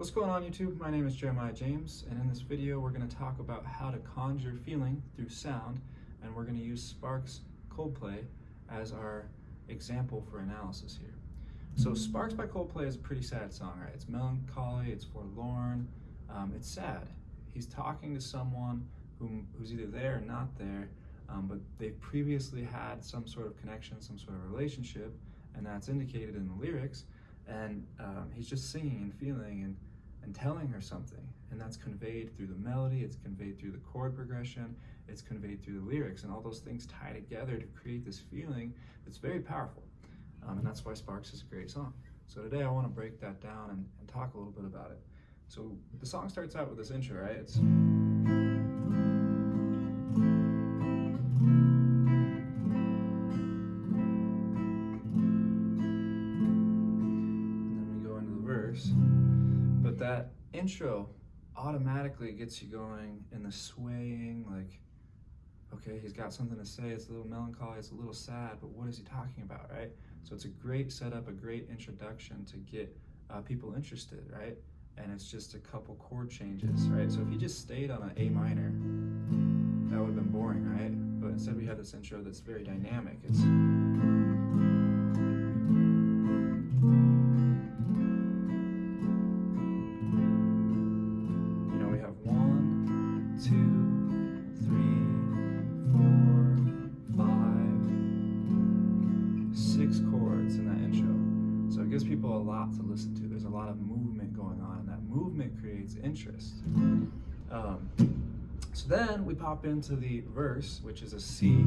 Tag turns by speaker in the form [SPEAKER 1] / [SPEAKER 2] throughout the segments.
[SPEAKER 1] What's going on YouTube? My name is Jeremiah James and in this video we're going to talk about how to conjure feeling through sound and we're going to use Sparks Coldplay as our example for analysis here. So Sparks by Coldplay is a pretty sad song, right? It's melancholy, it's forlorn, um, it's sad. He's talking to someone whom, who's either there or not there, um, but they've previously had some sort of connection, some sort of relationship, and that's indicated in the lyrics and um, he's just singing and feeling and, and telling her something. And that's conveyed through the melody it's conveyed through the chord progression it's conveyed through the lyrics and all those things tie together to create this feeling that's very powerful. Um, and that's why sparks is a great song. So today i want to break that down and, and talk a little bit about it. So the song starts out with this intro right? It's intro automatically gets you going in the swaying, like, okay, he's got something to say. It's a little melancholy, it's a little sad, but what is he talking about, right? So it's a great setup, a great introduction to get uh, people interested, right? And it's just a couple chord changes, right? So if he just stayed on an A minor, that would have been boring, right? But instead we have this intro that's very dynamic. It's people a lot to listen to. There's a lot of movement going on, and that movement creates interest. Um, so then we pop into the verse, which is a C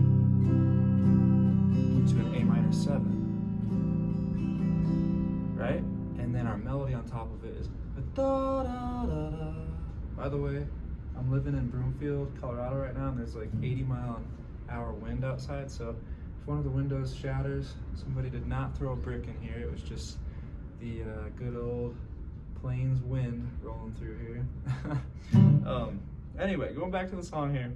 [SPEAKER 1] to an A minor 7. Right? And then our melody on top of it is da da da da. By the way, I'm living in Broomfield, Colorado right now, and there's like 80 mile an hour wind outside. So if one of the windows shatters, somebody did not throw a brick in here. It was just the uh, good old plains wind rolling through here. um, anyway, going back to the song here.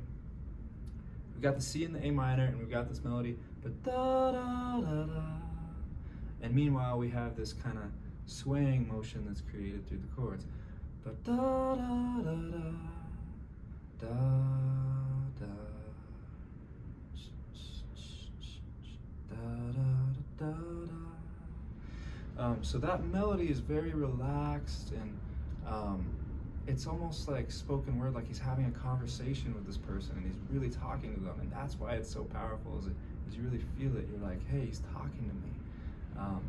[SPEAKER 1] We've got the C in the A minor, and we've got this melody, but da da da da. And meanwhile, we have this kind of swaying motion that's created through the chords. But da da da da da da da da da da um, so that melody is very relaxed and um, it's almost like spoken word, like he's having a conversation with this person and he's really talking to them. And that's why it's so powerful is, it, is you really feel it. You're like, hey, he's talking to me. Um,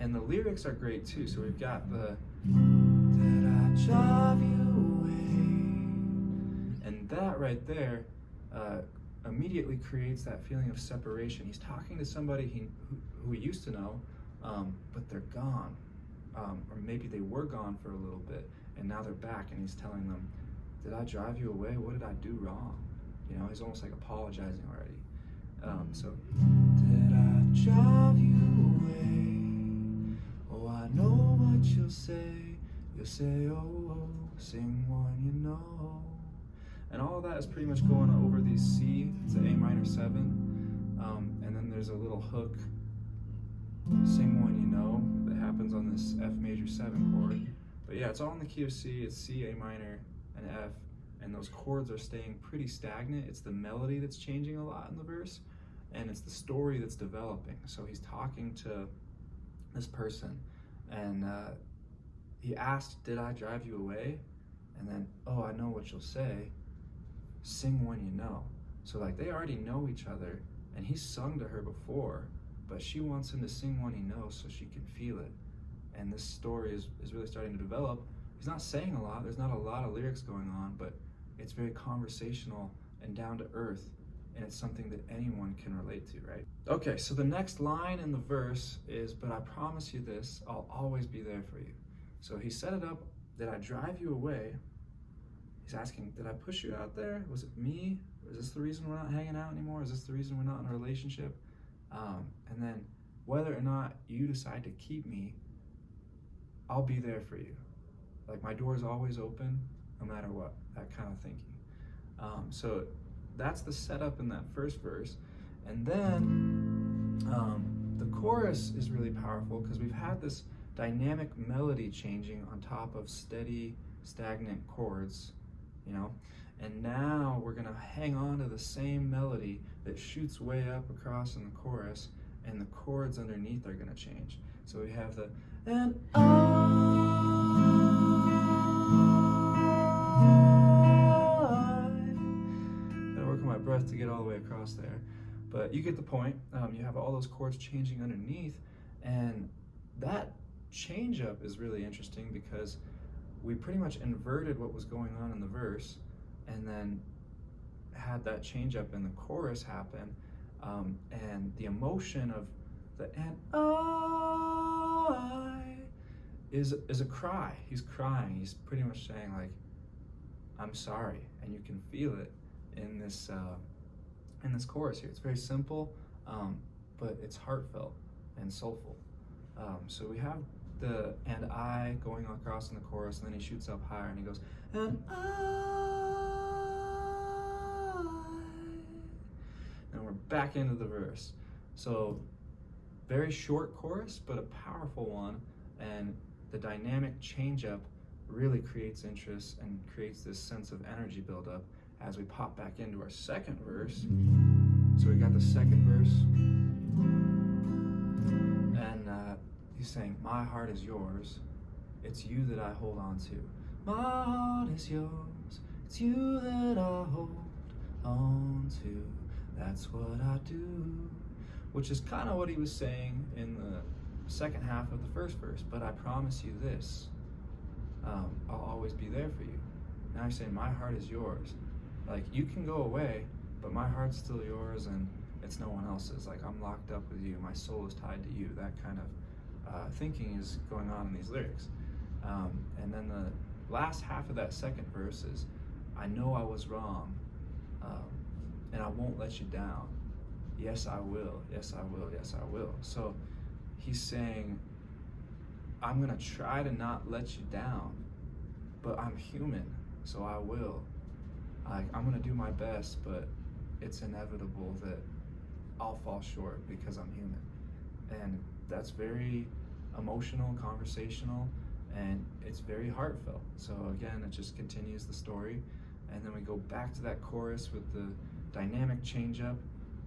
[SPEAKER 1] and the lyrics are great too. So we've got the, did I drive you away? And that right there uh, immediately creates that feeling of separation. He's talking to somebody he, who, who he used to know, um, but they're gone. Um, or maybe they were gone for a little bit and now they're back and he's telling them, Did I drive you away? What did I do wrong? You know, he's almost like apologizing already. Um, so, Did I drive you away? Oh, I know what you'll say. You'll say, Oh, oh sing one you know. And all that is pretty much going over these C, an A minor 7. Um, and then there's a little hook sing one you know that happens on this F major 7 chord. But yeah, it's all in the key of C, it's C, A minor, and F, and those chords are staying pretty stagnant. It's the melody that's changing a lot in the verse, and it's the story that's developing. So he's talking to this person, and uh, he asked, Did I drive you away? And then, Oh, I know what you'll say. Sing one you know. So, like, they already know each other, and he's sung to her before but she wants him to sing one he knows so she can feel it. And this story is, is really starting to develop. He's not saying a lot, there's not a lot of lyrics going on, but it's very conversational and down to earth, and it's something that anyone can relate to, right? Okay, so the next line in the verse is, But I promise you this, I'll always be there for you. So he set it up, Did I drive you away? He's asking, Did I push you out there? Was it me? Is this the reason we're not hanging out anymore? Is this the reason we're not in a relationship? Um, and then whether or not you decide to keep me, I'll be there for you. Like my door is always open, no matter what, that kind of thinking. Um, so that's the setup in that first verse. And then um, the chorus is really powerful because we've had this dynamic melody changing on top of steady, stagnant chords, you know. And now we're gonna hang on to the same melody that shoots way up across in the chorus, and the chords underneath are gonna change. So we have the and I. Gotta work on my breath to get all the way across there, but you get the point. Um, you have all those chords changing underneath, and that change up is really interesting because we pretty much inverted what was going on in the verse and then had that change up in the chorus happen um, and the emotion of the and I is is a cry. He's crying. He's pretty much saying like I'm sorry and you can feel it in this uh, in this chorus here. It's very simple um, but it's heartfelt and soulful. Um, so we have the and I going across in the chorus, and then he shoots up higher and he goes, and I. And we're back into the verse. So, very short chorus, but a powerful one. And the dynamic change up really creates interest and creates this sense of energy buildup as we pop back into our second verse. So, we got the second verse. And uh, He's saying, My heart is yours. It's you that I hold on to. My heart is yours. It's you that I hold on to. That's what I do. Which is kind of what he was saying in the second half of the first verse. But I promise you this um, I'll always be there for you. Now he's saying, My heart is yours. Like, you can go away, but my heart's still yours and it's no one else's. Like, I'm locked up with you. My soul is tied to you. That kind of uh, thinking is going on in these lyrics. Um, and then the last half of that second verse is, I know I was wrong, um, and I won't let you down. Yes, I will. Yes, I will. Yes, I will. So he's saying, I'm going to try to not let you down, but I'm human, so I will. I, I'm going to do my best, but it's inevitable that I'll fall short because I'm human. And that's very emotional, conversational, and it's very heartfelt. So again, it just continues the story, and then we go back to that chorus with the dynamic change up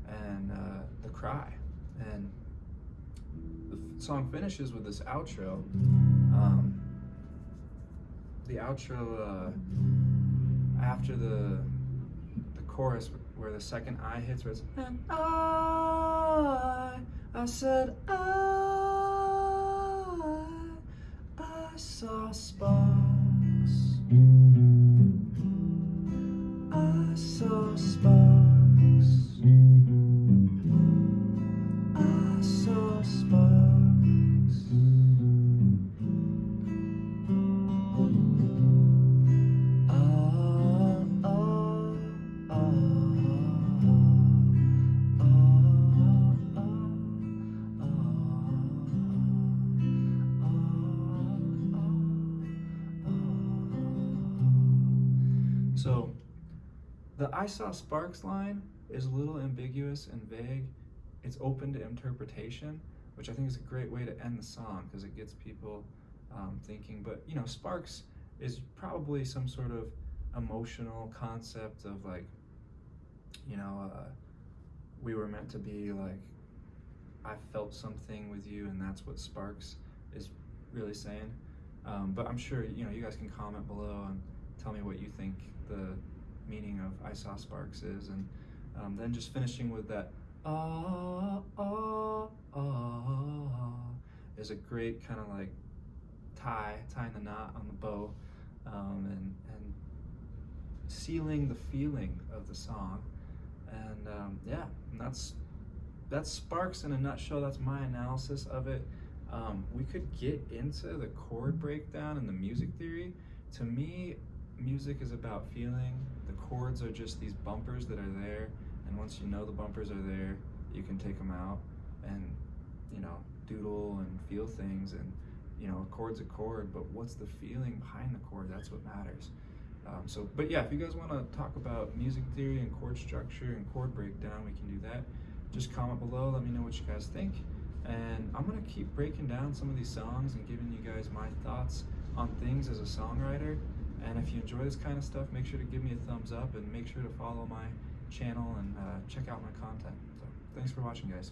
[SPEAKER 1] and uh, the cry, and the song finishes with this outro. Um, the outro uh, after the the chorus where the second I hits, where and I, I said I. I saw sparks. So, the I saw sparks line is a little ambiguous and vague. It's open to interpretation, which I think is a great way to end the song because it gets people um, thinking. But, you know, sparks is probably some sort of emotional concept of like, you know, uh, we were meant to be like, I felt something with you, and that's what sparks is really saying. Um, but I'm sure, you know, you guys can comment below tell me what you think the meaning of I Saw Sparks is. And um, then just finishing with that ah, ah, ah, is a great kind of like tie, tying the knot on the bow um, and, and sealing the feeling of the song. And um, yeah, and that's that's Sparks in a nutshell. That's my analysis of it. Um, we could get into the chord breakdown and the music theory. To me, music is about feeling. The chords are just these bumpers that are there, and once you know the bumpers are there, you can take them out and you know doodle and feel things. And you know, a chord's a chord, but what's the feeling behind the chord? That's what matters. Um, so, but yeah, if you guys want to talk about music theory and chord structure and chord breakdown, we can do that. Just comment below. Let me know what you guys think. And I'm gonna keep breaking down some of these songs and giving you guys my thoughts on things as a songwriter. And if you enjoy this kind of stuff, make sure to give me a thumbs up and make sure to follow my channel and uh, check out my content. So thanks for watching, guys.